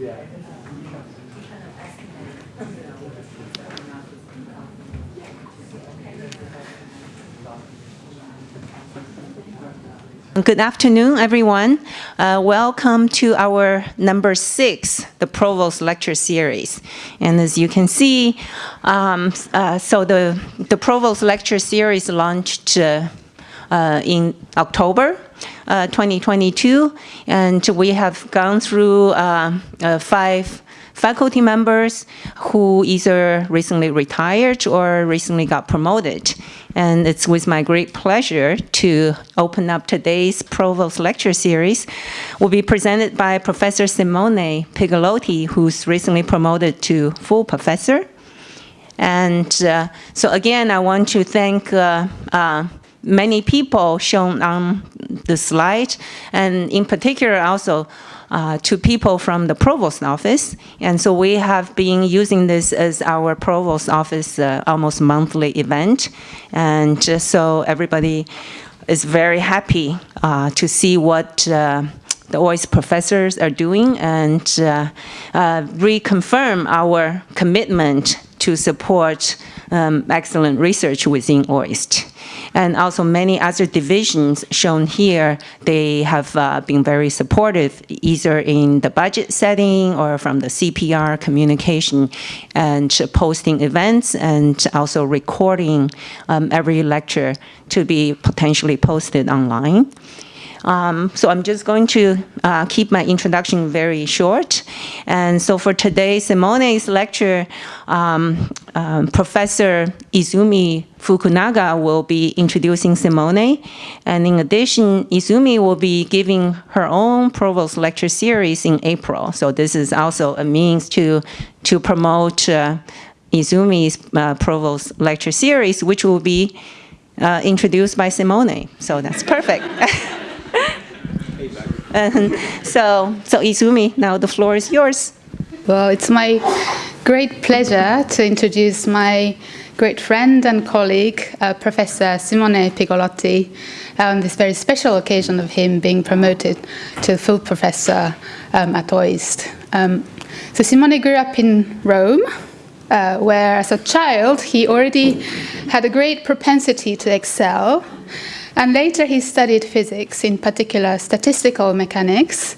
Good afternoon, everyone. Uh, welcome to our number six, the Provost Lecture Series. And as you can see, um, uh, so the, the Provost Lecture Series launched uh, uh in October 2022, and we have gone through uh, five faculty members who either recently retired or recently got promoted. And it's with my great pleasure to open up today's Provost Lecture Series. will be presented by Professor Simone Pigolotti, who's recently promoted to full professor. And uh, so again, I want to thank uh, uh, many people shown on the slide, and in particular also uh, to people from the provost office. And so we have been using this as our provost office uh, almost monthly event. And so everybody is very happy uh, to see what uh, the OIST professors are doing and uh, uh, reconfirm our commitment to support um, excellent research within OIST. And also many other divisions shown here, they have uh, been very supportive, either in the budget setting or from the CPR communication and posting events and also recording um, every lecture to be potentially posted online. Um, so I'm just going to uh, keep my introduction very short. And so for today, Simone's lecture, um, um, Professor Izumi Fukunaga will be introducing Simone. And in addition, Izumi will be giving her own Provost lecture series in April. So this is also a means to, to promote uh, Izumi's uh, Provost lecture series, which will be uh, introduced by Simone. So that's perfect. And so, so Izumi, now the floor is yours. Well, it's my great pleasure to introduce my great friend and colleague, uh, Professor Simone Pigolotti, on this very special occasion of him being promoted to full professor um, at OIST. Um, so Simone grew up in Rome, uh, where as a child he already had a great propensity to excel and later he studied physics, in particular statistical mechanics.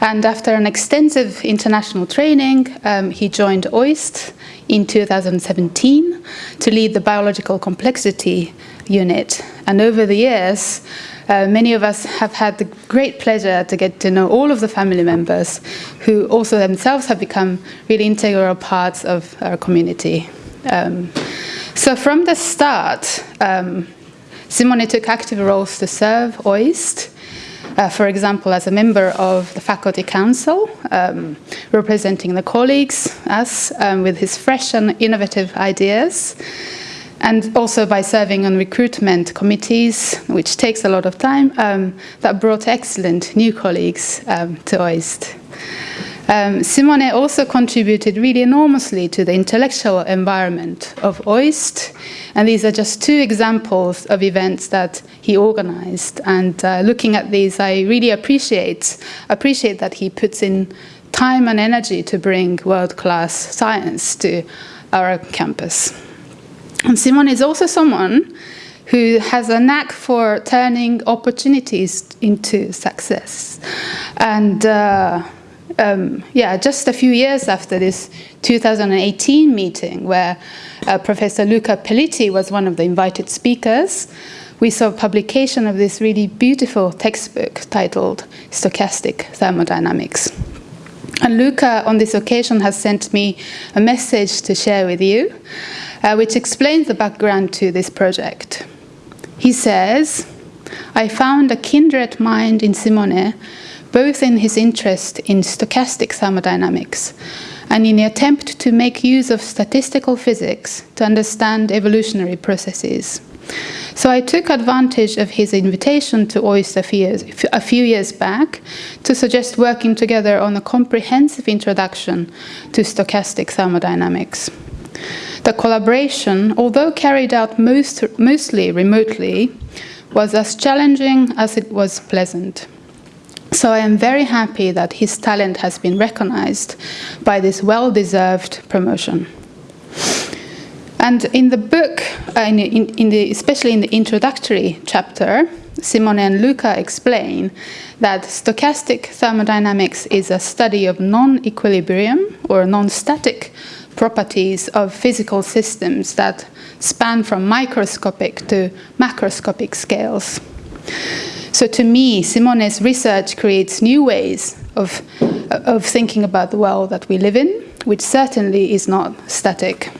And after an extensive international training, um, he joined OIST in 2017 to lead the biological complexity unit. And over the years, uh, many of us have had the great pleasure to get to know all of the family members who also themselves have become really integral parts of our community. Um, so from the start, um, Simone took active roles to serve OIST, uh, for example, as a member of the faculty council, um, representing the colleagues, us, um, with his fresh and innovative ideas, and also by serving on recruitment committees, which takes a lot of time, um, that brought excellent new colleagues um, to OIST. Um, Simone also contributed really enormously to the intellectual environment of OIST, and these are just two examples of events that he organized. And uh, looking at these, I really appreciate, appreciate that he puts in time and energy to bring world-class science to our campus. And Simone is also someone who has a knack for turning opportunities into success. And uh, um, yeah, just a few years after this 2018 meeting where uh, Professor Luca Peliti was one of the invited speakers, we saw publication of this really beautiful textbook titled Stochastic Thermodynamics. And Luca, on this occasion, has sent me a message to share with you, uh, which explains the background to this project. He says, I found a kindred mind in Simone both in his interest in stochastic thermodynamics and in the attempt to make use of statistical physics to understand evolutionary processes. So I took advantage of his invitation to OIST a few, years, back to suggest working together on a comprehensive introduction to stochastic thermodynamics. The collaboration, although carried out most, mostly remotely, was as challenging as it was pleasant. So I am very happy that his talent has been recognized by this well-deserved promotion. And in the book, uh, in, in, the, especially in the introductory chapter, Simone and Luca explain that stochastic thermodynamics is a study of non-equilibrium or non-static properties of physical systems that span from microscopic to macroscopic scales. So to me, Simone's research creates new ways of, of thinking about the world that we live in, which certainly is not static.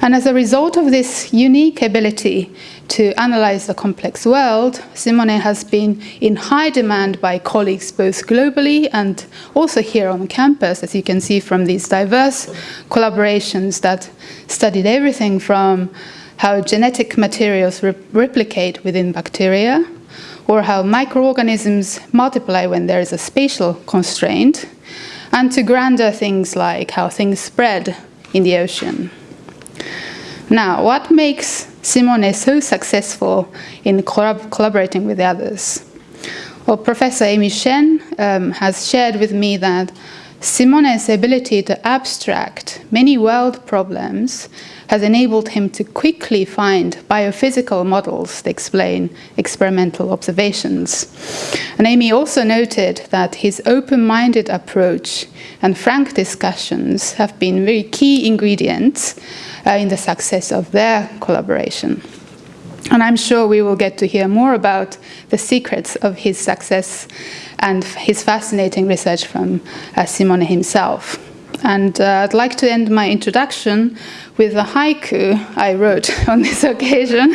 And as a result of this unique ability to analyze the complex world, Simone has been in high demand by colleagues both globally and also here on campus, as you can see from these diverse collaborations that studied everything from how genetic materials re replicate within bacteria, or how microorganisms multiply when there is a spatial constraint, and to grander things like how things spread in the ocean. Now, what makes Simone so successful in collab collaborating with others? Well, Professor Amy Shen um, has shared with me that Simone's ability to abstract many world problems has enabled him to quickly find biophysical models to explain experimental observations. And Amy also noted that his open-minded approach and frank discussions have been very key ingredients uh, in the success of their collaboration. And I'm sure we will get to hear more about the secrets of his success and his fascinating research from uh, Simone himself. And uh, I'd like to end my introduction with a haiku I wrote on this occasion,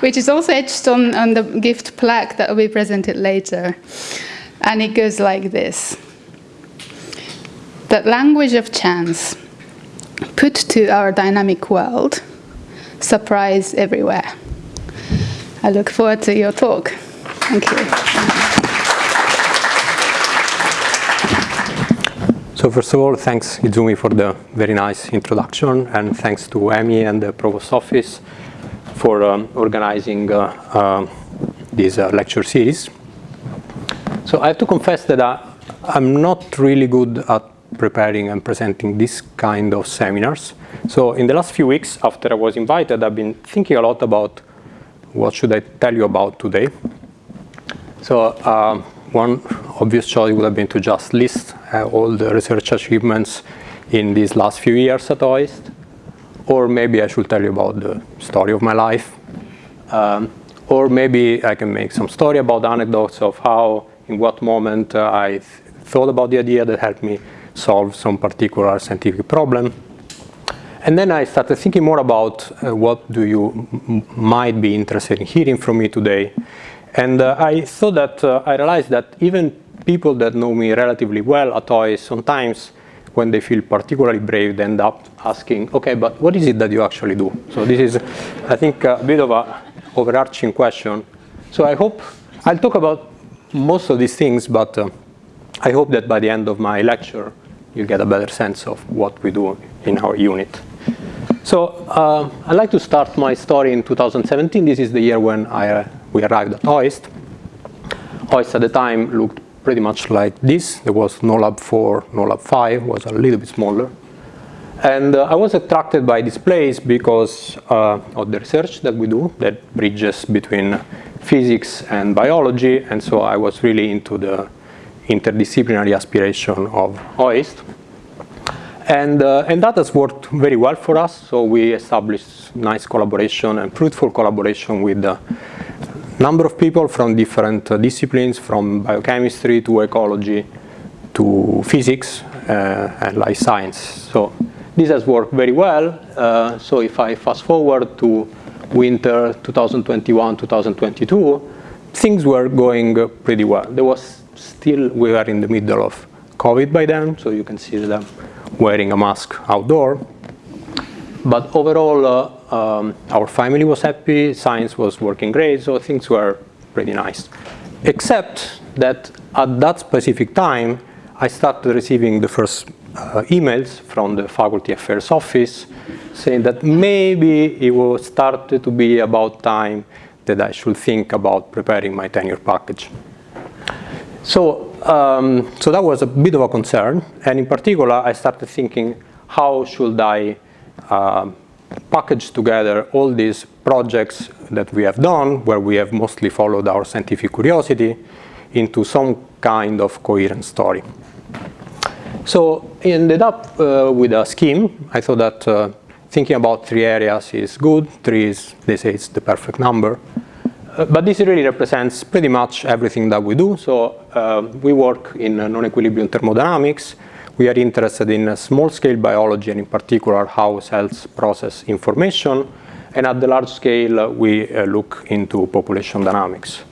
which is also etched on, on the gift plaque that will be presented later. And it goes like this. The language of chance, put to our dynamic world, surprise everywhere. I look forward to your talk. Thank you. So first of all, thanks Izumi for the very nice introduction and thanks to Amy and the Provost Office for um, organizing uh, uh, this uh, lecture series. So I have to confess that I, I'm not really good at preparing and presenting this kind of seminars. So in the last few weeks after I was invited, I've been thinking a lot about what should I tell you about today. So uh, one obvious choice would have been to just list uh, all the research achievements in these last few years at OIST. Or maybe I should tell you about the story of my life. Um, or maybe I can make some story about anecdotes of how, in what moment uh, I th thought about the idea that helped me solve some particular scientific problem. And then I started thinking more about uh, what do you might be interested in hearing from me today. And uh, I thought that uh, I realized that even people that know me relatively well at OIST, sometimes when they feel particularly brave, they end up asking, okay, but what is it that you actually do? So this is, I think, a bit of a overarching question. So I hope, I'll talk about most of these things, but uh, I hope that by the end of my lecture, you get a better sense of what we do in our unit. So uh, I'd like to start my story in 2017. This is the year when I uh, we arrived at OIST. OIST at the time looked pretty much like this. There was no lab 4, no lab 5, was a little bit smaller. And uh, I was attracted by this place because uh, of the research that we do that bridges between physics and biology. And so I was really into the interdisciplinary aspiration of OIST. And, uh, and that has worked very well for us. So we established nice collaboration and fruitful collaboration with a number of people from different uh, disciplines, from biochemistry to ecology to physics uh, and life science. So this has worked very well. Uh, so if I fast forward to winter 2021, 2022, things were going uh, pretty well. There was still, we were in the middle of COVID by then, so you can see them wearing a mask outdoor. But overall, uh, um, our family was happy, science was working great, so things were pretty nice. Except that at that specific time, I started receiving the first uh, emails from the faculty affairs office saying that maybe it was started to be about time that I should think about preparing my tenure package. So, um, so that was a bit of a concern, and in particular, I started thinking, how should I uh, package together all these projects that we have done, where we have mostly followed our scientific curiosity, into some kind of coherent story. So I ended up uh, with a scheme. I thought that uh, thinking about three areas is good. Three is, they say it's the perfect number. Uh, but this really represents pretty much everything that we do. So uh, we work in non-equilibrium thermodynamics. We are interested in small-scale biology and in particular how cells process information. And at the large scale, we uh, look into population dynamics.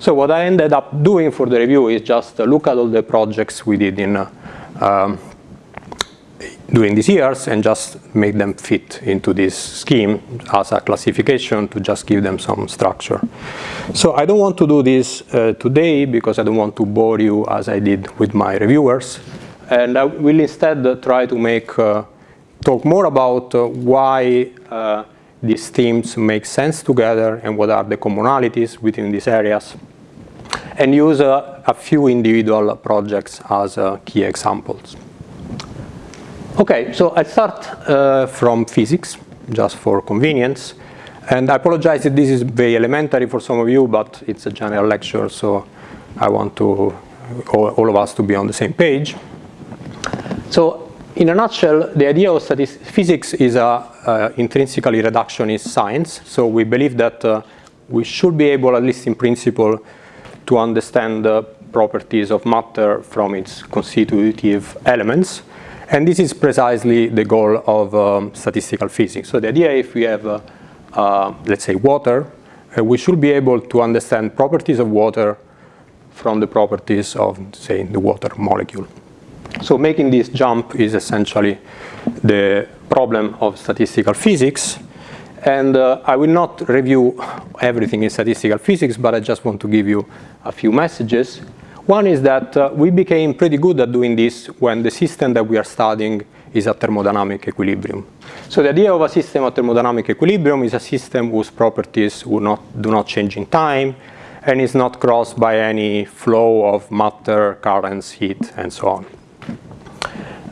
So what I ended up doing for the review is just look at all the projects we did in uh, um, during these years and just make them fit into this scheme as a classification to just give them some structure. So I don't want to do this uh, today because I don't want to bore you as I did with my reviewers. And I will instead uh, try to make uh, talk more about uh, why uh, these themes make sense together and what are the commonalities within these areas and use uh, a few individual projects as key examples. Okay, so I start uh, from physics, just for convenience. And I apologize if this is very elementary for some of you, but it's a general lecture, so I want to all, all of us to be on the same page. So in a nutshell, the idea of physics is a, intrinsically reductionist science. So we believe that uh, we should be able, at least in principle, to understand the properties of matter from its constitutive elements. And this is precisely the goal of um, statistical physics. So the idea if we have, uh, uh, let's say, water, uh, we should be able to understand properties of water from the properties of, say, the water molecule. So making this jump is essentially the problem of statistical physics. And uh, I will not review everything in statistical physics, but I just want to give you a few messages. One is that uh, we became pretty good at doing this when the system that we are studying is at thermodynamic equilibrium. So the idea of a system at thermodynamic equilibrium is a system whose properties do not, do not change in time and is not crossed by any flow of matter, currents, heat, and so on.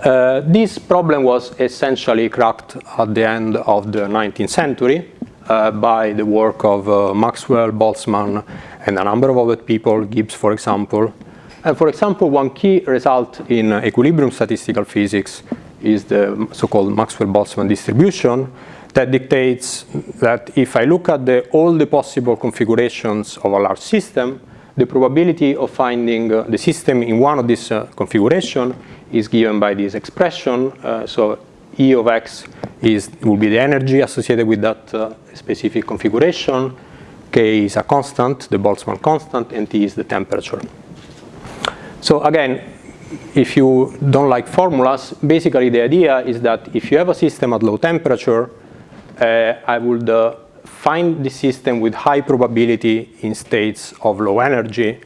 Uh, this problem was essentially cracked at the end of the 19th century uh, by the work of uh, Maxwell, Boltzmann, and a number of other people, Gibbs, for example, and for example, one key result in equilibrium statistical physics is the so-called Maxwell-Boltzmann distribution that dictates that if I look at the, all the possible configurations of a large system, the probability of finding uh, the system in one of these uh, is given by this expression. Uh, so E of x is, will be the energy associated with that uh, specific configuration. K is a constant, the Boltzmann constant, and T is the temperature. So again, if you don't like formulas, basically the idea is that if you have a system at low temperature, uh, I would uh, find the system with high probability in states of low energy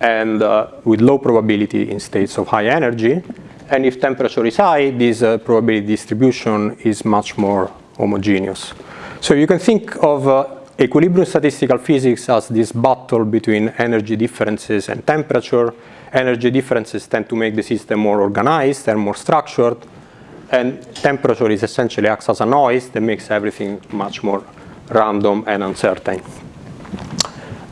and uh, with low probability in states of high energy. And if temperature is high, this uh, probability distribution is much more homogeneous. So you can think of uh, equilibrium statistical physics as this battle between energy differences and temperature energy differences tend to make the system more organized and more structured. And temperature is essentially acts as a noise that makes everything much more random and uncertain.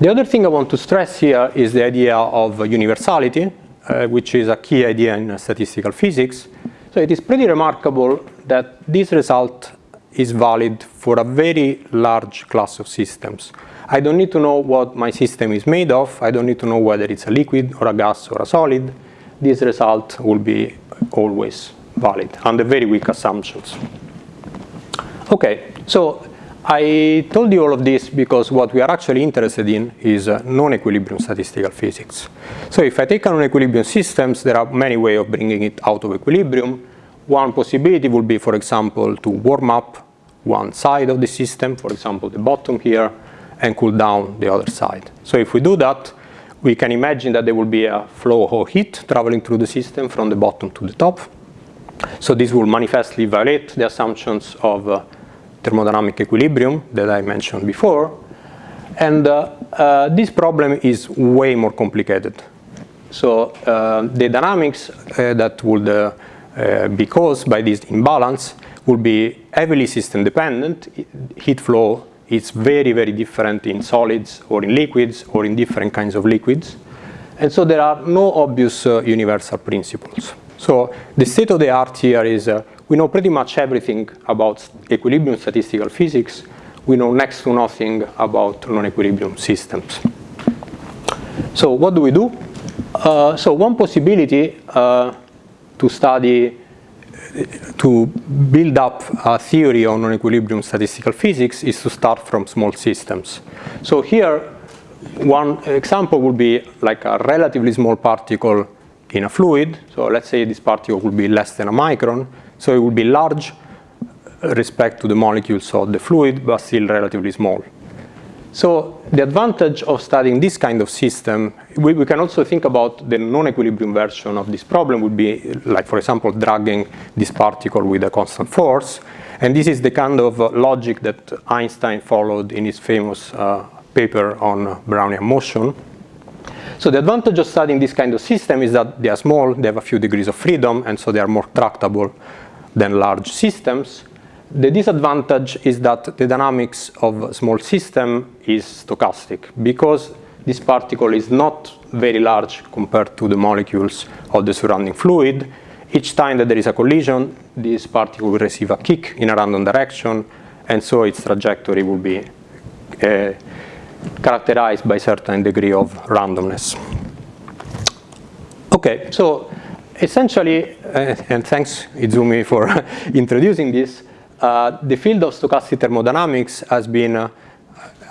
The other thing I want to stress here is the idea of universality, uh, which is a key idea in statistical physics. So it is pretty remarkable that this result is valid for a very large class of systems. I don't need to know what my system is made of. I don't need to know whether it's a liquid or a gas or a solid. This result will be always valid under very weak assumptions. Okay, so I told you all of this because what we are actually interested in is uh, non-equilibrium statistical physics. So if I take a non-equilibrium systems, there are many ways of bringing it out of equilibrium. One possibility would be, for example, to warm up one side of the system, for example, the bottom here, and cool down the other side. So if we do that, we can imagine that there will be a flow of heat traveling through the system from the bottom to the top. So this will manifestly violate the assumptions of uh, thermodynamic equilibrium that I mentioned before. And uh, uh, this problem is way more complicated. So uh, the dynamics uh, that would uh, be caused by this imbalance would be heavily system dependent. Heat flow is very, very different in solids or in liquids or in different kinds of liquids. And so there are no obvious uh, universal principles. So the state of the art here is uh, we know pretty much everything about equilibrium statistical physics. We know next to nothing about non-equilibrium systems. So what do we do? Uh, so one possibility uh, to study, to build up a theory on non-equilibrium statistical physics is to start from small systems. So here, one example would be like a relatively small particle in a fluid. So let's say this particle would be less than a micron. So it would be large uh, respect to the molecules of the fluid, but still relatively small. So the advantage of studying this kind of system, we, we can also think about the non-equilibrium version of this problem would be like, for example, dragging this particle with a constant force. And this is the kind of uh, logic that Einstein followed in his famous uh, paper on Brownian motion. So the advantage of studying this kind of system is that they are small, they have a few degrees of freedom, and so they are more tractable than large systems. The disadvantage is that the dynamics of a small system is stochastic because this particle is not very large compared to the molecules of the surrounding fluid. Each time that there is a collision, this particle will receive a kick in a random direction, and so its trajectory will be uh, characterized by a certain degree of randomness. Okay, so essentially, uh, and thanks Izumi for introducing this, the field of stochastic thermodynamics has been uh,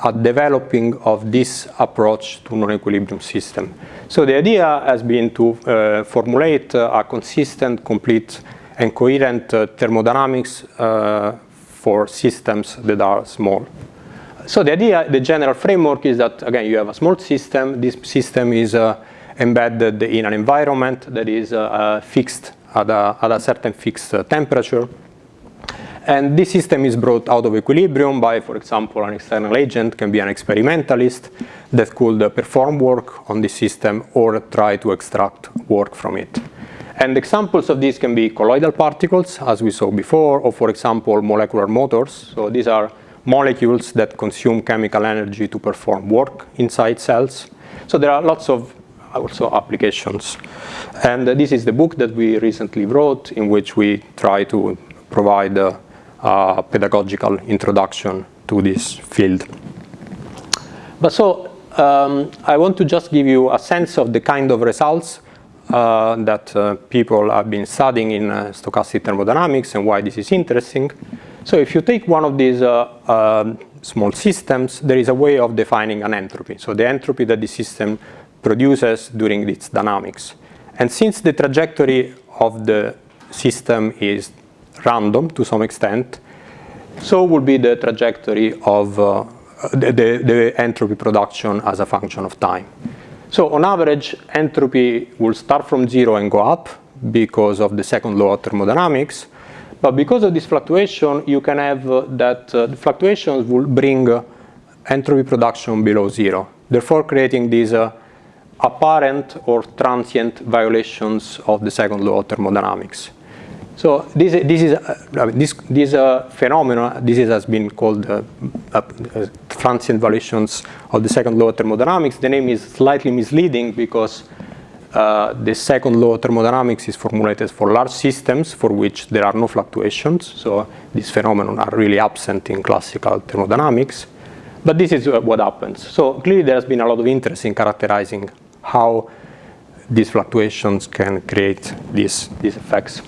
a developing of this approach to non-equilibrium system. So the idea has been to uh, formulate uh, a consistent, complete, and coherent uh, thermodynamics uh, for systems that are small. So the idea, the general framework is that, again, you have a small system. This system is embedded in an environment that is fixed at a, at a certain fixed temperature. And this system is brought out of equilibrium by, for example, an external agent, can be an experimentalist that could perform work on the system or try to extract work from it. And examples of this can be colloidal particles, as we saw before, or for example, molecular motors. So these are molecules that consume chemical energy to perform work inside cells. So there are lots of also applications. And this is the book that we recently wrote in which we try to provide uh, uh, pedagogical introduction to this field. But so um, I want to just give you a sense of the kind of results uh, that uh, people have been studying in uh, stochastic thermodynamics and why this is interesting. So if you take one of these uh, um, small systems, there is a way of defining an entropy. So the entropy that the system produces during its dynamics. And since the trajectory of the system is random to some extent, so will be the trajectory of uh, the, the, the, entropy production as a function of time. So on average, entropy will start from zero and go up because of the second law of thermodynamics. But because of this fluctuation, you can have uh, that uh, the fluctuations will bring uh, entropy production below zero, therefore creating these uh, apparent or transient violations of the second law of thermodynamics. So this, this is uh, this this uh, phenomenon. This is, has been called uh, transient violations of the second law of thermodynamics. The name is slightly misleading because uh, the second law of thermodynamics is formulated for large systems for which there are no fluctuations. So these phenomena are really absent in classical thermodynamics. But this is uh, what happens. So clearly there has been a lot of interest in characterizing how these fluctuations can create these, these effects.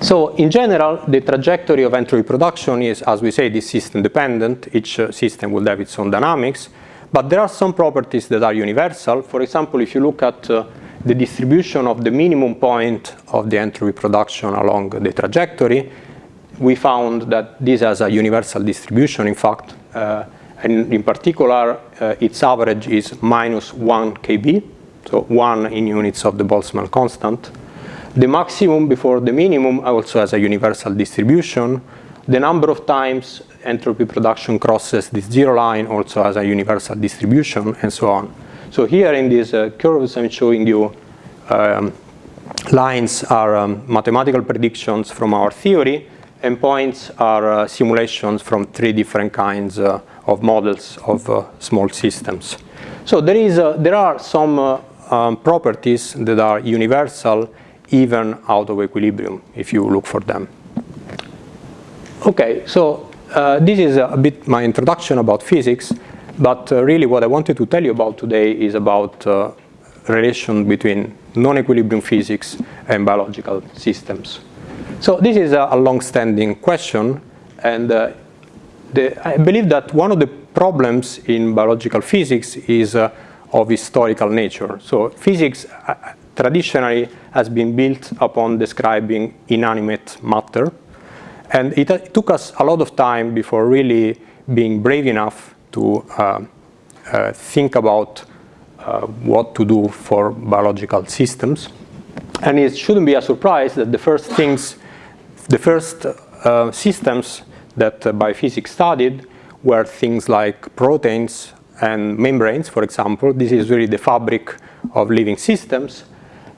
So in general, the trajectory of entropy production is, as we say, this system dependent. Each uh, system will have its own dynamics. But there are some properties that are universal. For example, if you look at uh, the distribution of the minimum point of the entropy production along the trajectory, we found that this has a universal distribution, in fact. Uh, and in particular, uh, its average is minus 1 kb, so 1 in units of the Boltzmann constant. The maximum before the minimum also has a universal distribution. The number of times entropy production crosses this zero line also has a universal distribution and so on. So here in these uh, curves, I'm showing you um, lines are um, mathematical predictions from our theory, and points are uh, simulations from three different kinds uh, of models of uh, small systems. So there, is, uh, there are some uh, um, properties that are universal even out of equilibrium if you look for them. Okay, so uh, this is a bit my introduction about physics, but uh, really what I wanted to tell you about today is about uh, relation between non-equilibrium physics and biological systems. So this is a, a long-standing question, and uh, the, I believe that one of the problems in biological physics is uh, of historical nature. So physics uh, traditionally has been built upon describing inanimate matter, and it, it, took us a lot of time before really being brave enough to uh, uh, think about uh, what to do for biological systems. And it shouldn't be a surprise that the first things, the first uh, systems that biophysics studied were things like proteins and membranes, for example. This is really the fabric of living systems.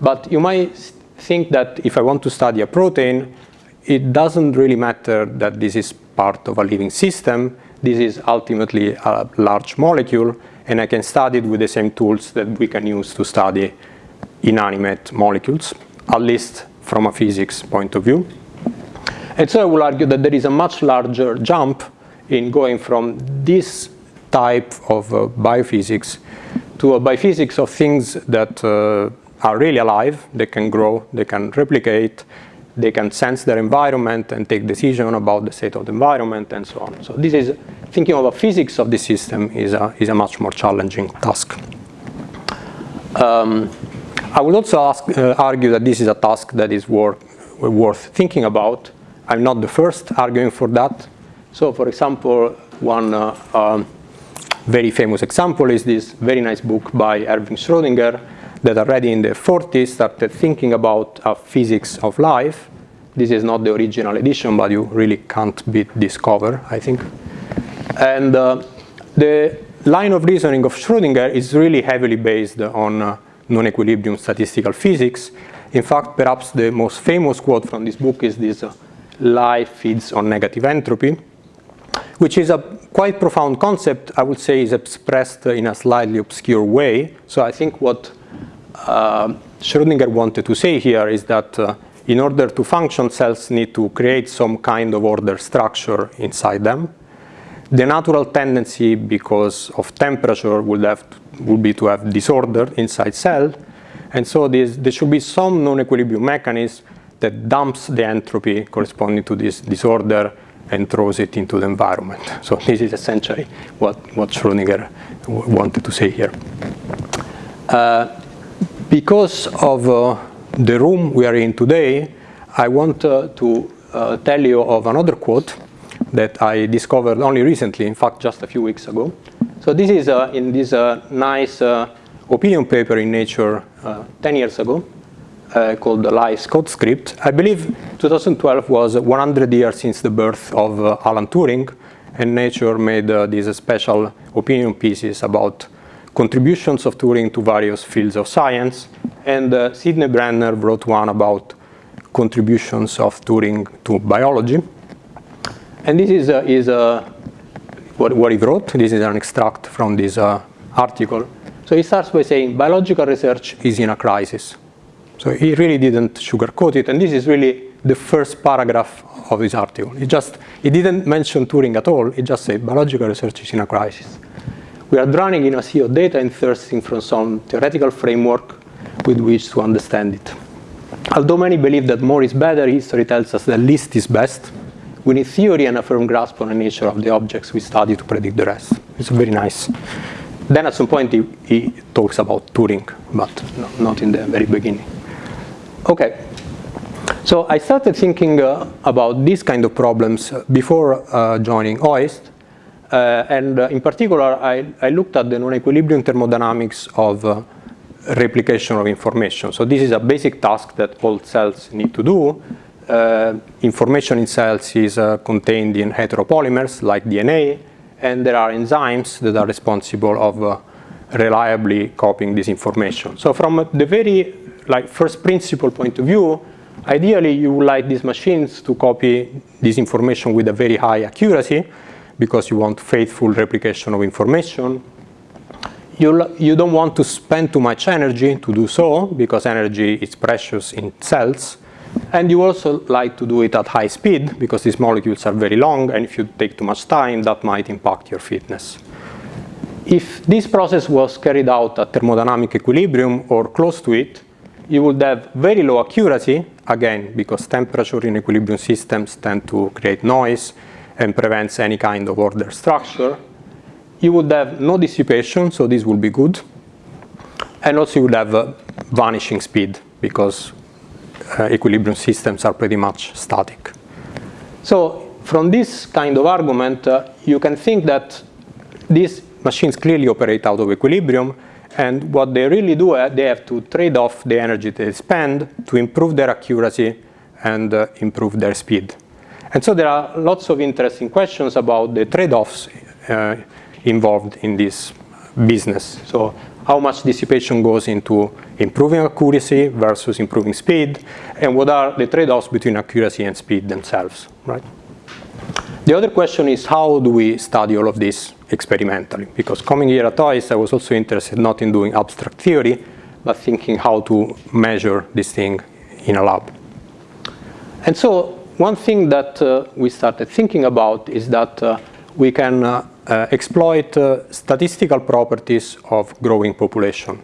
But you might think that if I want to study a protein, it doesn't really matter that this is part of a living system. This is ultimately a large molecule, and I can study it with the same tools that we can use to study inanimate molecules, at least from a physics point of view. And so I will argue that there is a much larger jump in going from this type of uh, biophysics to a biophysics of things that uh, are really alive, they can grow, they can replicate, they can sense their environment and take decision about the state of the environment and so on. So this is, thinking of a physics of the system is a, is a much more challenging task. Um, I would also ask, uh, argue that this is a task that is worth, worth thinking about. I'm not the first arguing for that. So for example, one uh, um, very famous example is this very nice book by Erwin Schrödinger that already in the 40s started thinking about a physics of life. This is not the original edition, but you really can't beat this cover, I think. And uh, the line of reasoning of Schrödinger is really heavily based on uh, non-equilibrium statistical physics. In fact, perhaps the most famous quote from this book is this, uh, life feeds on negative entropy, which is a quite profound concept, I would say is expressed in a slightly obscure way. So I think what uh, Schrödinger wanted to say here is that uh, in order to function, cells need to create some kind of order structure inside them. The natural tendency, because of temperature, would, have to, would be to have disorder inside cell. And so there should be some non-equilibrium mechanism that dumps the entropy corresponding to this disorder and throws it into the environment. So this is essentially what, what Schrödinger wanted to say here. Uh, because of uh, the room we are in today, I want uh, to uh, tell you of another quote that I discovered only recently, in fact, just a few weeks ago. So this is uh, in this uh, nice uh, opinion paper in Nature 10 years ago called the Life's Code Script. I believe 2012 was 100 years since the birth of Alan Turing, and Nature made these special opinion pieces about contributions of Turing to various fields of science, and uh, Sidney Brenner wrote one about contributions of Turing to biology. And this is, uh, is uh, what, what he wrote. This is an extract from this uh, article. So he starts by saying biological research is in a crisis. So he really didn't sugarcoat it, and this is really the first paragraph of his article. He just, he didn't mention Turing at all, he just said biological research is in a crisis. We are drowning in a sea of data and thirsting for some theoretical framework with which to understand it. Although many believe that more is better, history tells us that least is best. We need theory and a firm grasp on the nature of the objects we study to predict the rest. It's very nice. Then at some point he, he talks about Turing, but no, not in the very beginning. Okay, so I started thinking uh, about these kind of problems before uh, joining OIST, and uh, in particular, I, I, looked at the non-equilibrium thermodynamics of uh, replication of information. So this is a basic task that all cells need to do. Uh, information in cells is uh, contained in heteropolymers like DNA, and there are enzymes that are responsible of uh, reliably copying this information. So from the very like first principle point of view, ideally you would like these machines to copy this information with a very high accuracy because you want faithful replication of information. You, you don't want to spend too much energy to do so because energy is precious in cells. And you also like to do it at high speed because these molecules are very long and if you take too much time that might impact your fitness. If this process was carried out at thermodynamic equilibrium or close to it, you would have very low accuracy, again, because temperature in equilibrium systems tend to create noise and prevents any kind of order structure. You would have no dissipation, so this will be good. And also you would have vanishing speed, because uh, equilibrium systems are pretty much static. So from this kind of argument, uh, you can think that these machines clearly operate out of equilibrium, and what they really do, uh, they have to trade off the energy they spend to improve their accuracy and uh, improve their speed. And so there are lots of interesting questions about the trade-offs uh, involved in this business. So how much dissipation goes into improving accuracy versus improving speed, and what are the trade-offs between accuracy and speed themselves, right? The other question is how do we study all of this experimentally? Because coming here at OIST, I was also interested not in doing abstract theory, but thinking how to measure this thing in a lab. And so one thing that uh, we started thinking about is that uh, we can uh, uh exploit uh, statistical properties of growing population.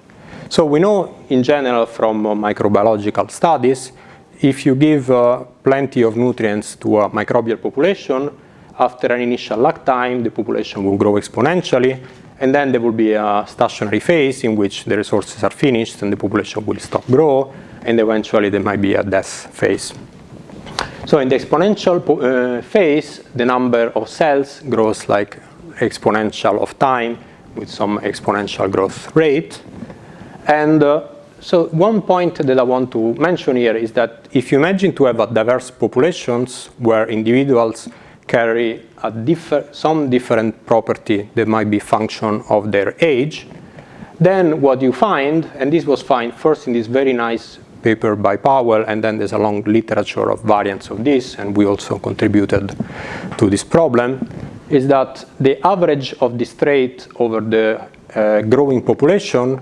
So we know in general from uh, microbiological studies, if you give plenty of nutrients to a microbial population, after an initial lag time, the population will grow exponentially, and then there will be a stationary phase in which the resources are finished and the population will stop grow, and eventually there might be a death phase. So in the exponential uh, phase, the number of cells grows like exponential of time with some exponential growth rate. And uh, so one point that I want to mention here is that if you imagine to have a diverse populations where individuals carry differ some different property that might be function of their age, then what you find, and this was found first in this very nice paper by Powell, and then there's a long literature of variants of this, and we also contributed to this problem, is that the average of this trait over the uh, growing population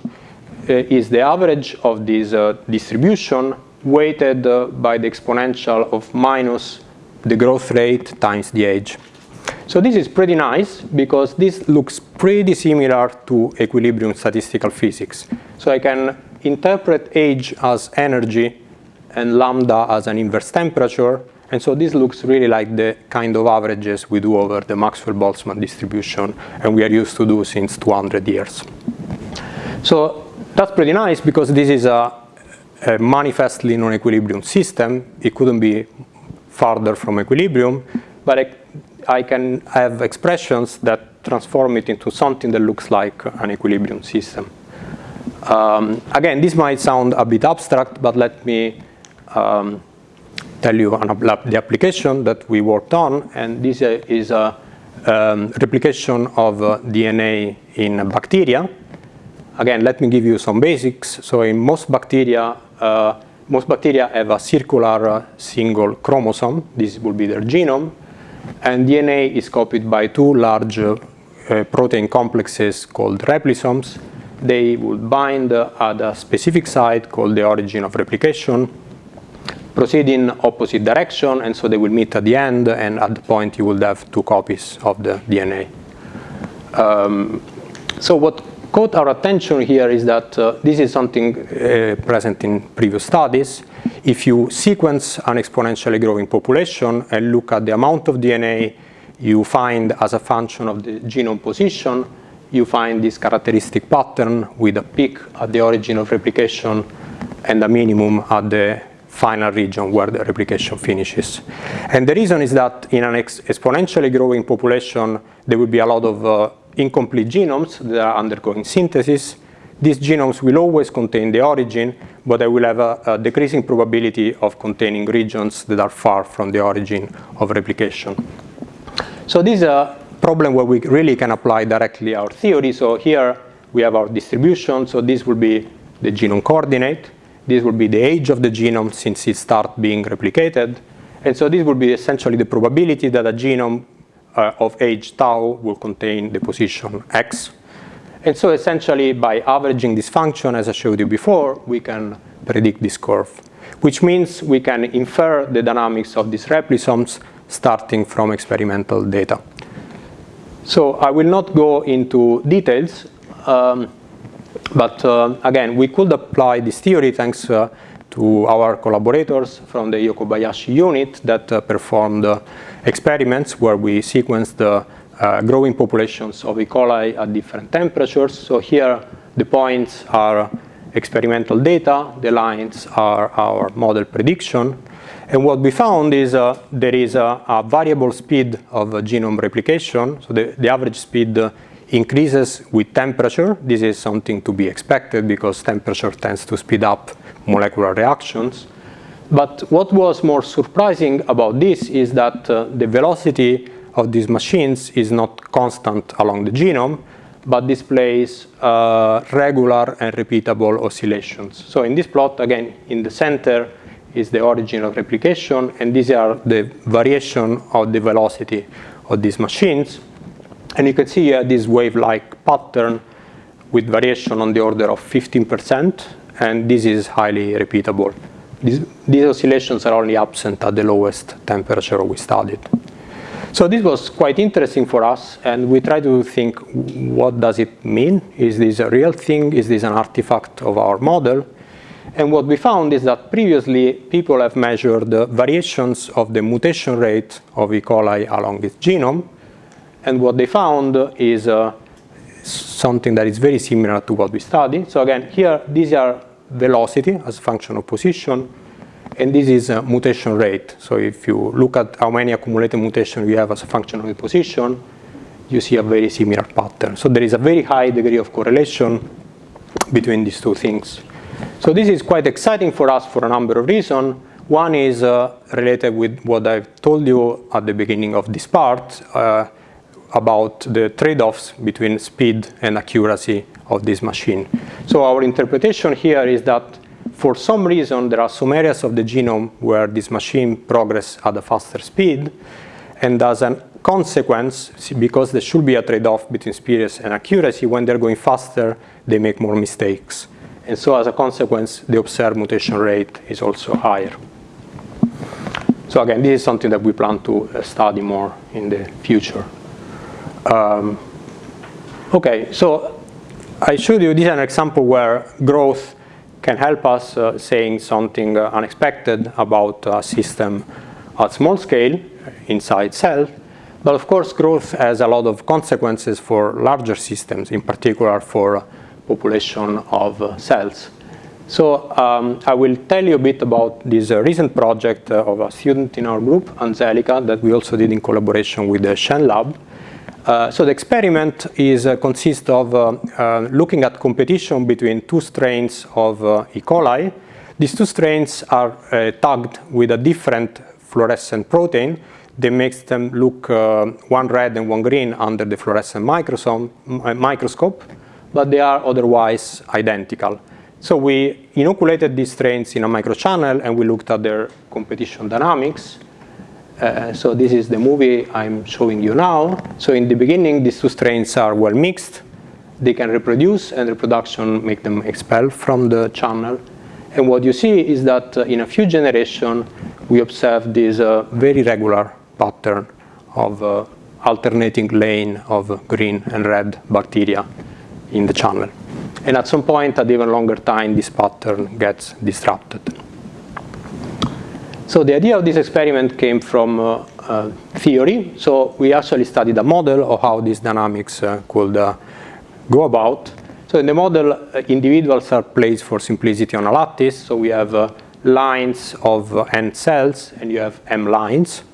uh, is the average of this uh, distribution weighted uh, by the exponential of minus the growth rate times the age. So this is pretty nice because this looks pretty similar to equilibrium statistical physics. So I can interpret age as energy and lambda as an inverse temperature. And so this looks really like the kind of averages we do over the Maxwell-Boltzmann distribution and we are used to do since 200 years. So that's pretty nice because this is a, a manifestly non-equilibrium system. It couldn't be farther from equilibrium, but I, I can have expressions that transform it into something that looks like an equilibrium system. Um, again, this might sound a bit abstract, but let me um, tell you the application that we worked on, and this uh, is a um, replication of uh, DNA in bacteria. Again, let me give you some basics. So in most bacteria, uh, most bacteria have a circular uh, single chromosome. This will be their genome. And DNA is copied by two large uh, protein complexes called replisomes they would bind at a specific site called the origin of replication, proceed in opposite direction, and so they will meet at the end, and at the point you will have two copies of the DNA. Um, so what caught our attention here is that uh, this is something uh, present in previous studies. If you sequence an exponentially growing population and look at the amount of DNA you find as a function of the genome position, you find this characteristic pattern with a peak at the origin of replication and a minimum at the final region where the replication finishes. And the reason is that in an ex exponentially growing population, there will be a lot of uh, incomplete genomes that are undergoing synthesis. These genomes will always contain the origin, but they will have a, a decreasing probability of containing regions that are far from the origin of replication. So this is a problem where we really can apply directly our theory. So here we have our distribution. So this will be the genome coordinate. This will be the age of the genome since it starts being replicated. And so this will be essentially the probability that a genome uh, of age tau will contain the position x. And so essentially by averaging this function, as I showed you before, we can predict this curve, which means we can infer the dynamics of these replisomes starting from experimental data. So I will not go into details, um, but uh, again, we could apply this theory thanks uh, to our collaborators from the Yokobayashi unit that uh, performed uh, experiments where we sequenced the uh, growing populations of E. coli at different temperatures. So here the points are experimental data, the lines are our model prediction. And what we found is uh, there is a, a, variable speed of genome replication. So the, the average speed uh, increases with temperature. This is something to be expected because temperature tends to speed up molecular reactions. But what was more surprising about this is that uh, the velocity of these machines is not constant along the genome, but displays uh, regular and repeatable oscillations. So in this plot, again, in the center is the origin of replication, and these are the variation of the velocity of these machines. And you can see here this wave-like pattern with variation on the order of 15%, and this is highly repeatable. These, these oscillations are only absent at the lowest temperature we studied. So this was quite interesting for us, and we tried to think, what does it mean? Is this a real thing? Is this an artifact of our model? And what we found is that previously people have measured the variations of the mutation rate of E. coli along its genome. And what they found is uh, something that is very similar to what we studied. So again, here, these are velocity as a function of position, and this is a mutation rate. So if you look at how many accumulated mutations you have as a function of the position, you see a very similar pattern. So there is a very high degree of correlation between these two things. So this is quite exciting for us for a number of reasons. One is uh, related with what I've told you at the beginning of this part uh, about the trade-offs between speed and accuracy of this machine. So our interpretation here is that for some reason there are some areas of the genome where this machine progress at a faster speed and as a consequence, because there should be a trade-off between speed and accuracy, when they're going faster, they make more mistakes. And so as a consequence, the observed mutation rate is also higher. So again, this is something that we plan to uh, study more in the future. Um, okay, so I showed you this is an example where growth can help us uh, saying something uh, unexpected about a system at small scale inside cell. But of course, growth has a lot of consequences for larger systems, in particular for population of uh, cells. So um, I will tell you a bit about this uh, recent project uh, of a student in our group, Angelica, that we also did in collaboration with the Shen Lab. Uh, so the experiment is uh, consists of uh, uh, looking at competition between two strains of E. coli. These two strains are tagged with a different fluorescent protein that makes them look one red and one green under the fluorescent microscope but they are otherwise identical. So we inoculated these strains in a microchannel and we looked at their competition dynamics. Uh, so this is the movie I'm showing you now. So in the beginning, these two strains are well mixed. They can reproduce and reproduction make them expel from the channel. And what you see is that uh, in a few generations, we observe this uh, very regular pattern of uh, alternating lane of green and red bacteria in the channel. And at some point, at even longer time, this pattern gets disrupted. So the idea of this experiment came from uh, uh, theory. So we actually studied a model of how these dynamics uh, could uh, go about. So in the model, uh, individuals are placed for simplicity on a lattice. So we have uh, lines of n cells, and you have m lines.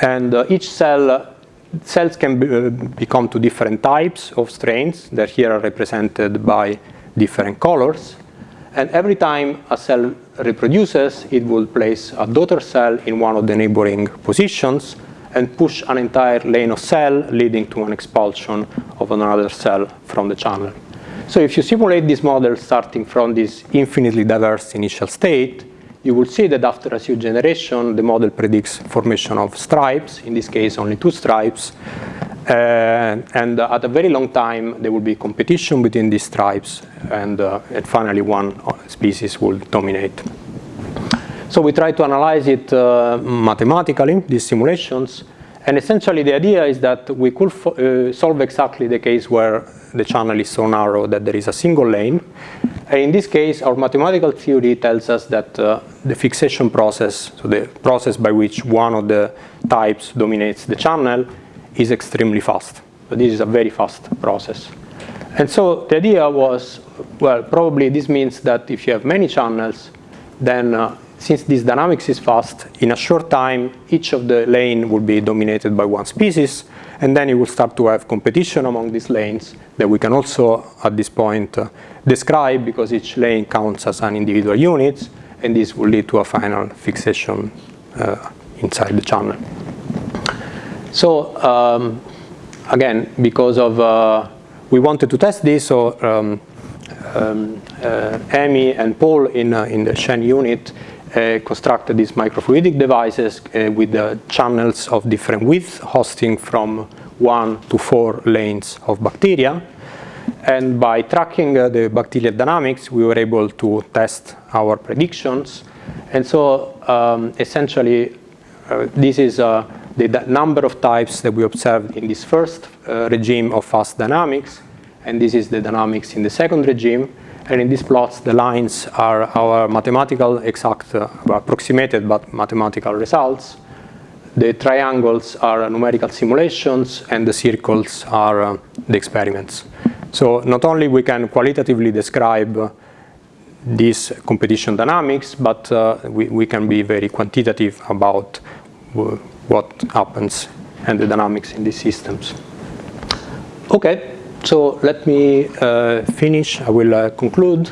And each cell cells can be, become two different types of strains that here are represented by different colors. And every time a cell reproduces, it will place a daughter cell in one of the neighboring positions and push an entire lane of cell leading to an expulsion of another cell from the channel. So if you simulate this model starting from this infinitely diverse initial state, you will see that after a few generations, the model predicts formation of stripes, in this case only two stripes, uh, and at a very long time, there will be competition between these stripes, and, uh, and finally one species will dominate. So we try to analyze it uh, mathematically, these simulations, and essentially the idea is that we could uh, solve exactly the case where the channel is so narrow that there is a single lane. And in this case, our mathematical theory tells us that uh, the fixation process, so the process by which one of the types dominates the channel, is extremely fast. So this is a very fast process. And so the idea was, well, probably this means that if you have many channels, then uh, since this dynamics is fast, in a short time, each of the lane will be dominated by one species, and then you will start to have competition among these lanes that we can also, at this point, uh, describe because each lane counts as an individual unit, and this will lead to a final fixation uh, inside the channel. So um, again, because of, uh, we wanted to test this, so um, um, uh, Amy and Paul in, uh, in the Shen unit constructed these microfluidic devices uh, with the channels of different width, hosting from one to four lanes of bacteria. And by tracking uh, the bacterial dynamics, we were able to test our predictions. And so um, essentially, this is the number of types that we observed in this first uh, regime of fast dynamics, and this is the dynamics in the second regime. And in these plots, the lines are our mathematical exact, uh, approximated but mathematical results. The triangles are numerical simulations, and the circles are uh, the experiments. So not only we can qualitatively describe uh, these competition dynamics, but uh, we, we can be very quantitative about uh, what happens and the dynamics in these systems. Okay, so let me uh, finish. I will uh, conclude.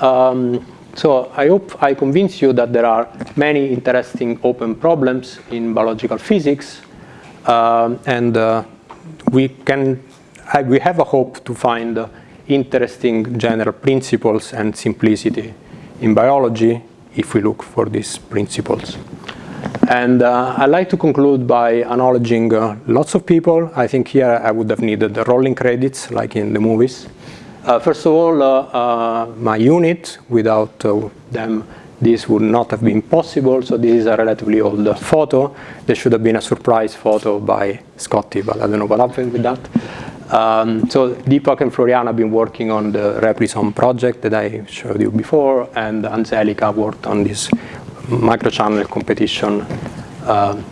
Um, so I hope I convince you that there are many interesting open problems in biological physics, um, and uh, we can we have a hope to find uh, interesting general principles and simplicity in biology if we look for these principles. And uh, I'd like to conclude by acknowledging uh, lots of people. I think here I would have needed the rolling credits like in the movies. Uh, first of all, uh, uh, my unit, without uh, them this would not have been possible, so this is a relatively old photo. There should have been a surprise photo by Scotty, but I don't know what happened with that. Um, so Deepak and Floriana have been working on the Replisome project that I showed you before, and Angelica worked on this microchannel competition uh,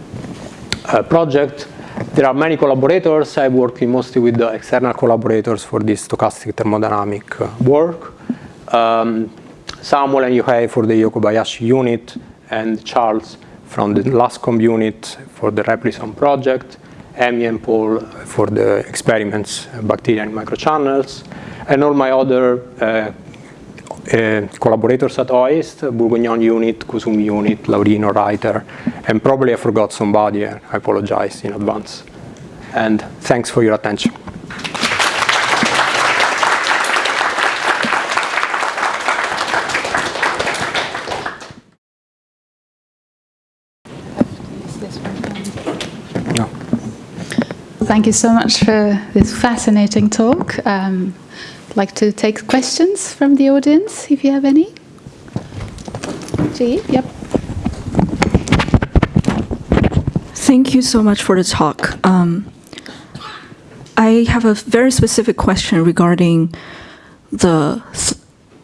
uh, project. There are many collaborators. I'm working mostly with the external collaborators for this stochastic thermodynamic uh, work. Um, Samuel and Yohei for the Yokobayashi unit, and Charles from the Luscombe unit for the Replisome project, Amy and Paul for the experiments, bacteria and microchannels, and all my other uh, collaborators at OIST, Bourguignon unit, Kusumi unit, Laurino, Reiter, and probably I forgot somebody, I apologize in advance. And thanks for your attention. Thank you so much for this fascinating talk. Um, like to take questions from the audience, if you have any. G, yep. Thank you so much for the talk. Um, I have a very specific question regarding the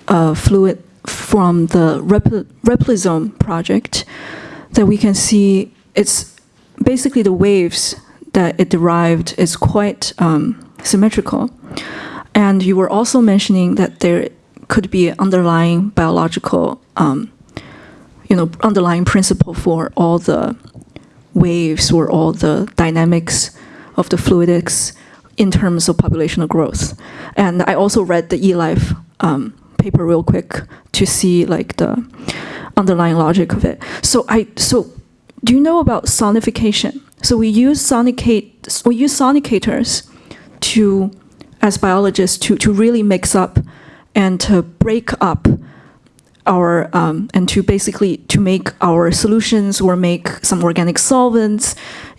uh, fluid from the Replisome project that we can see it's basically the waves that it derived is quite um, symmetrical. And you were also mentioning that there could be underlying biological, um, you know, underlying principle for all the waves or all the dynamics of the fluidics in terms of populational growth. And I also read the eLife um, paper real quick to see like the underlying logic of it. So I so do you know about sonification? So we use sonicate we use sonicators to as biologists to, to really mix up and to break up our um, and to basically to make our solutions or make some organic solvents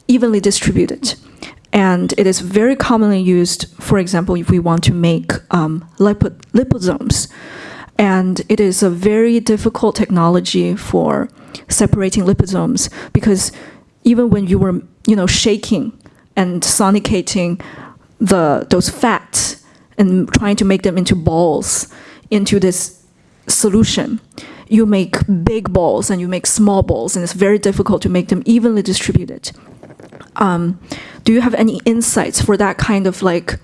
evenly distributed. And it is very commonly used, for example, if we want to make um, liposomes. And it is a very difficult technology for separating liposomes because even when you were, you know, shaking and sonicating the those fats and trying to make them into balls into this solution, you make big balls and you make small balls, and it's very difficult to make them evenly distributed. Um, do you have any insights for that kind of like?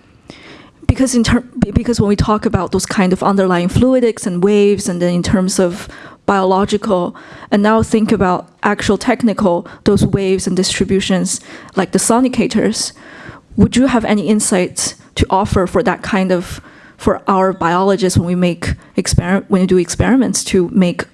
Because in term, because when we talk about those kind of underlying fluidics and waves, and then in terms of biological, and now think about actual technical, those waves and distributions, like the sonicators, would you have any insights to offer for that kind of for our biologists when we make experiment when we do experiments to make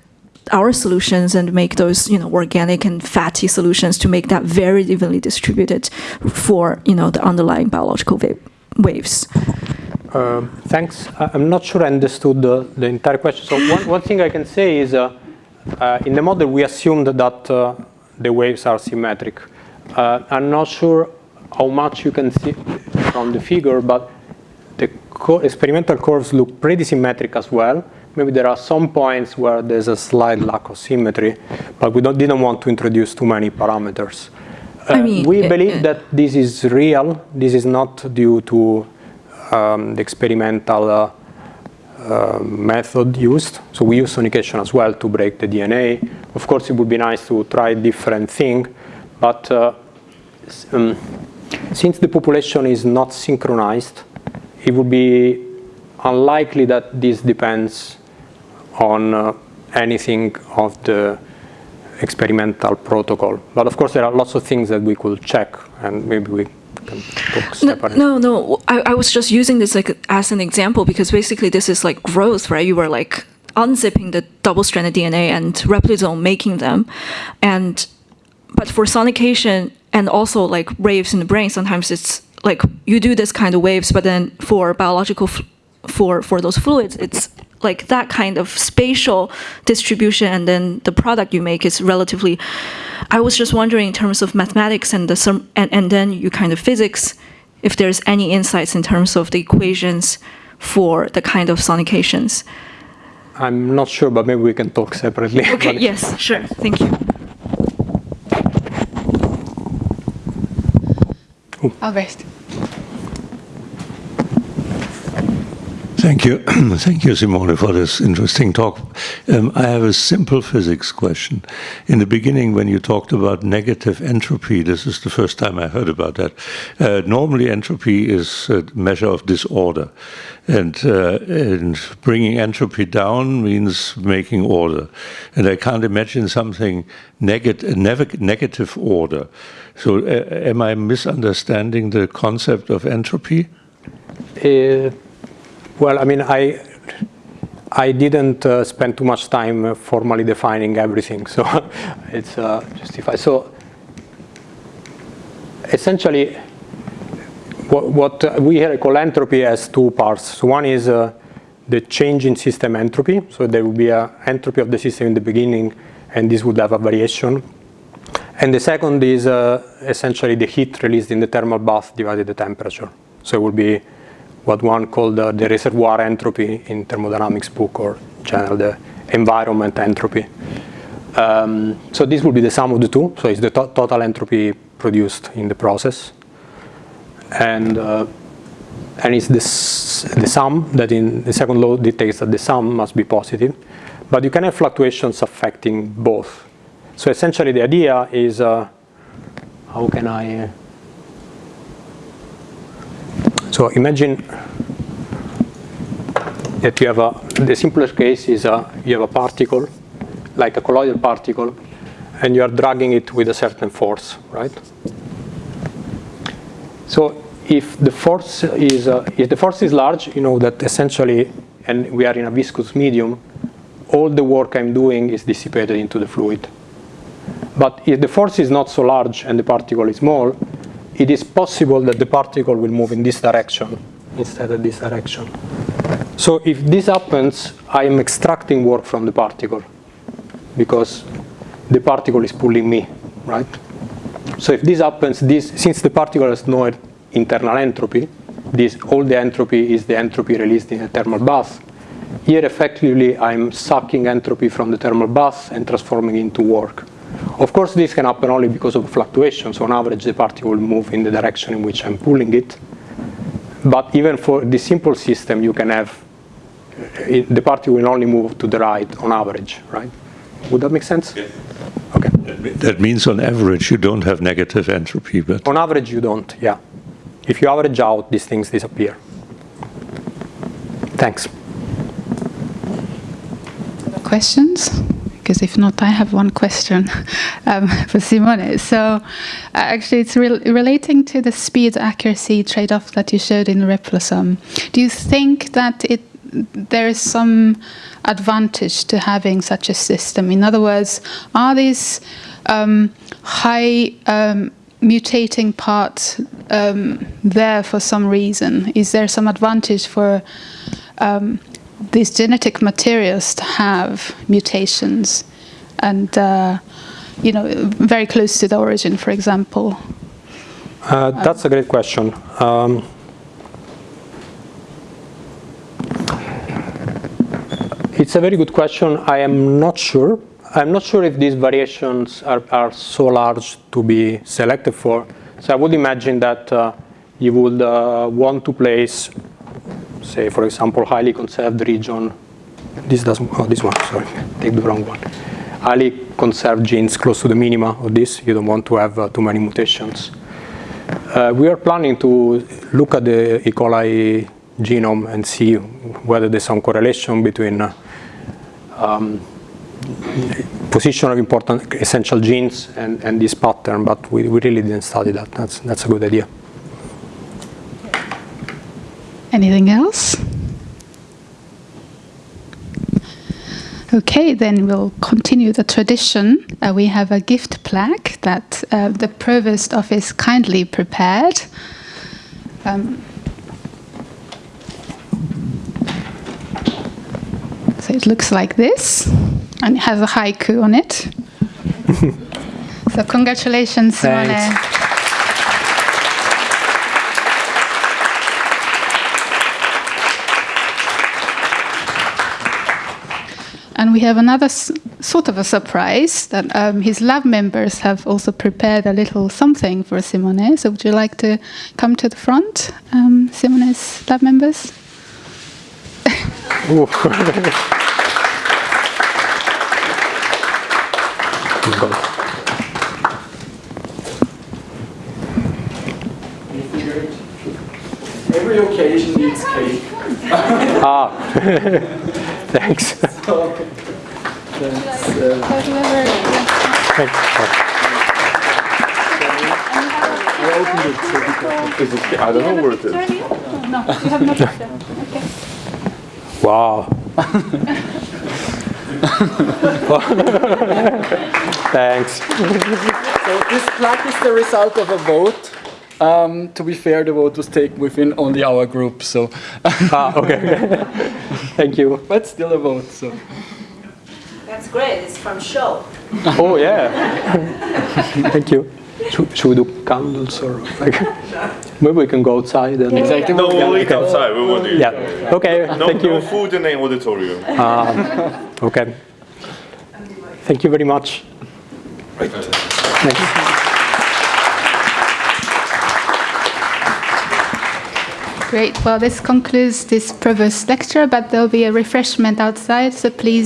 our solutions and make those you know organic and fatty solutions to make that very evenly distributed for you know the underlying biological wa waves. Uh, thanks. I'm not sure I understood the, the entire question. So one, one thing I can say is uh, uh, in the model we assumed that uh, the waves are symmetric. Uh, I'm not sure how much you can see from the figure, but the experimental curves look pretty symmetric as well. Maybe there are some points where there's a slight lack of symmetry, but we didn't want to introduce too many parameters. Uh, I mean, we believe uh, that this is real. This is not due to um, the experimental uh, uh, method used. So we use sonication as well to break the DNA. Of course, it would be nice to try different thing, but uh, um, since the population is not synchronized, it would be unlikely that this depends on uh, anything of the experimental protocol. But of course, there are lots of things that we could check, and maybe we can talk separately. No, no, no. I, I was just using this like as an example because basically this is like growth, right? You were like unzipping the double-stranded DNA and replisome making them, and but for sonication and also like waves in the brain, sometimes it's like you do this kind of waves, but then for biological, for for those fluids, it's like that kind of spatial distribution, and then the product you make is relatively. I was just wondering in terms of mathematics and the and and then you kind of physics, if there's any insights in terms of the equations for the kind of sonications. I'm not sure, but maybe we can talk separately. Okay. yes. Sure. Thank you. Albrecht. Thank you. Thank you, Simone, for this interesting talk. Um, I have a simple physics question. In the beginning, when you talked about negative entropy, this is the first time I heard about that. Uh, normally, entropy is a measure of disorder. And, uh, and bringing entropy down means making order. And I can't imagine something neg negative order. So uh, am I misunderstanding the concept of entropy? Uh, well, I mean, I I didn't uh, spend too much time uh, formally defining everything, so it's uh, justified. So essentially, what, what we here call entropy has two parts. So one is uh, the change in system entropy. So there will be a entropy of the system in the beginning, and this would have a variation and the second is uh, essentially the heat released in the thermal bath divided the temperature. So it will be what one called uh, the reservoir entropy in thermodynamics book or general the environment entropy. Um, so this will be the sum of the two. So it's the to total entropy produced in the process. And, uh, and it's this, the sum that in the second law dictates that the sum must be positive. But you can have fluctuations affecting both so essentially the idea is, uh, how can I, uh, so imagine that you have a, the simplest case is uh, you have a particle, like a colloidal particle, and you are dragging it with a certain force, right? So if the force is, uh, if the force is large, you know that essentially, and we are in a viscous medium, all the work I'm doing is dissipated into the fluid. But if the force is not so large and the particle is small, it is possible that the particle will move in this direction instead of this direction. So if this happens, I am extracting work from the particle because the particle is pulling me, right? So if this happens, this, since the particle has no internal entropy, this, all the entropy is the entropy released in a thermal bath. Here, effectively, I'm sucking entropy from the thermal bath and transforming it into work. Of course, this can happen only because of fluctuations. On average, the particle will move in the direction in which I'm pulling it. But even for this simple system, you can have, it, the particle will only move to the right on average, right? Would that make sense? Yeah. Okay. That means on average you don't have negative entropy, but On average, you don't, yeah. If you average out, these things disappear. Thanks. questions? Because if not, I have one question um, for Simone. So, uh, actually, it's rel relating to the speed accuracy trade off that you showed in Replisome. Do you think that it there is some advantage to having such a system? In other words, are these um, high um, mutating parts um, there for some reason? Is there some advantage for um, these genetic materials to have mutations and uh, you know very close to the origin for example Uh, that's a great question. Um, it's a very good question. I am not sure. I'm not sure if these variations are, are so large to be selected for. So I would imagine that uh, you would uh, want to place, say, for example, highly conserved region. This doesn't. Oh, this one. Sorry, take the wrong one. Highly conserved genes close to the minima of this. You don't want to have uh, too many mutations. Uh, we are planning to look at the E. coli genome and see whether there's some correlation between uh, um, position of important essential genes and, and this pattern, but we, we really didn't study that. That's, that's a good idea. Anything else? Okay then we'll continue the tradition. Uh, we have a gift plaque that uh, the provost office kindly prepared. Um, so it looks like this and it has a haiku on it. So congratulations Simone. And we have another sort of a surprise that um, his lab members have also prepared a little something for Simone. So would you like to come to the front, um, Simone's lab members? Every occasion needs cake. ah, thanks. That's, uh, Thanks. I opened it so because Is it, I don't know where it is. No, you have not. Okay. Wow. Thanks. So this plaque is the result of a vote. Um, to be fair, the vote was taken within only our group, so Ah, okay. Thank you. but still a vote. So That's great. It's from show. Oh yeah. Thank you. Should, should we do candles or like? Maybe we can go outside and. exactly. No, what we'll we eat outside. We want to eat. Yeah. Okay. No, Thank no you. food in the auditorium. Ah, okay. Thank you very much. Thanks. Great. Well, this concludes this provost lecture, but there'll be a refreshment outside, so please.